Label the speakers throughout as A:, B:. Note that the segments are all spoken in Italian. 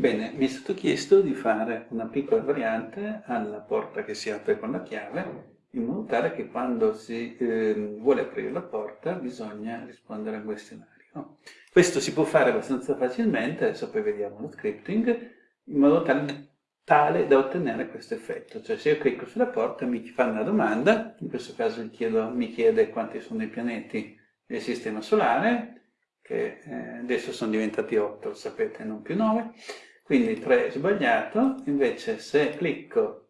A: Bene, mi è stato chiesto di fare una piccola variante alla porta che si apre con la chiave, in modo tale che quando si eh, vuole aprire la porta bisogna rispondere a un questionario. Questo si può fare abbastanza facilmente, adesso poi vediamo lo scripting, in modo tale, tale da ottenere questo effetto. Cioè se io clicco sulla porta mi fa una domanda, in questo caso chiedo, mi chiede quanti sono i pianeti del Sistema Solare, che eh, adesso sono diventati 8, sapete, non più 9, quindi 3 è sbagliato, invece se clicco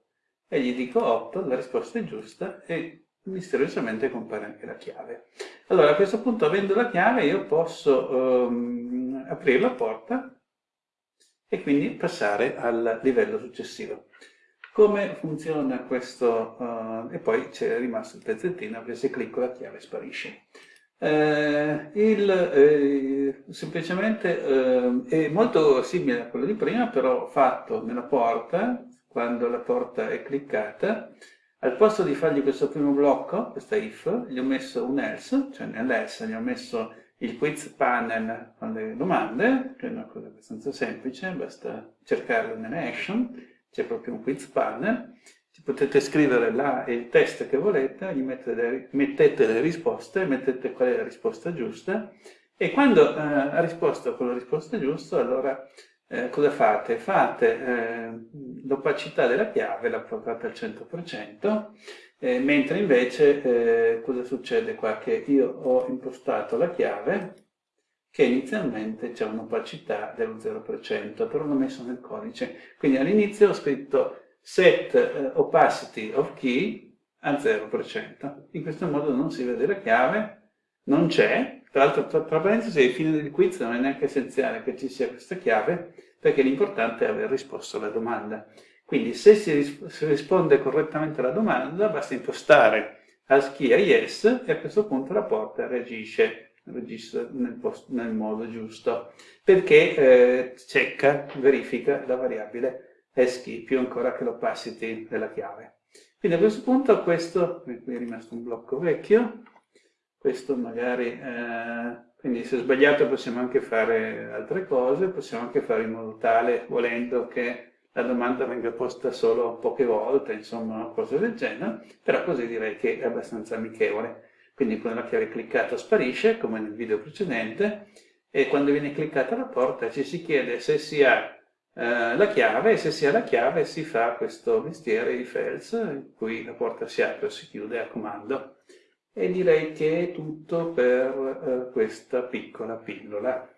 A: e gli dico 8, la risposta è giusta e misteriosamente compare anche la chiave. Allora a questo punto avendo la chiave io posso um, aprire la porta e quindi passare al livello successivo. Come funziona questo? Uh, e poi c'è rimasto il pezzettino perché se clicco la chiave sparisce. Eh, il, eh, semplicemente eh, è molto simile a quello di prima, però fatto nella porta, quando la porta è cliccata, al posto di fargli questo primo blocco, questa if, gli ho messo un else, cioè nell'else gli ho messo il quiz panel con le domande, che è una cosa abbastanza semplice, basta cercarlo nelle action, c'è proprio un quiz panel, potete scrivere là il test che volete, gli mettete, mettete le risposte, mettete qual è la risposta giusta e quando eh, ha risposto con la risposta giusta, allora eh, cosa fate? Fate eh, l'opacità della chiave, la portate al 100%, eh, mentre invece eh, cosa succede qua? Che io ho impostato la chiave che inizialmente c'è un'opacità dello 0%, però l'ho messo nel codice. Quindi all'inizio ho scritto set uh, opacity of key al 0%. In questo modo non si vede la chiave, non c'è, tra l'altro tra, tra parentesi ai fine del quiz non è neanche essenziale che ci sia questa chiave, perché l'importante è aver risposto alla domanda. Quindi se si, ris si risponde correttamente alla domanda, basta impostare ASCII a yes e a questo punto la porta reagisce, reagisce nel, nel modo giusto, perché eh, checca, verifica la variabile eschi più ancora che l'opacity della chiave. Quindi a questo punto questo, qui è rimasto un blocco vecchio, questo magari, eh, quindi se sbagliato possiamo anche fare altre cose, possiamo anche fare in modo tale, volendo che la domanda venga posta solo poche volte, insomma, cose del genere, però così direi che è abbastanza amichevole. Quindi quando la chiave cliccata sparisce, come nel video precedente, e quando viene cliccata la porta ci si chiede se si ha eh, la chiave e se si ha la chiave si fa questo mestiere di Fels in cui la porta si apre o si chiude a comando e direi che è tutto per eh, questa piccola pillola.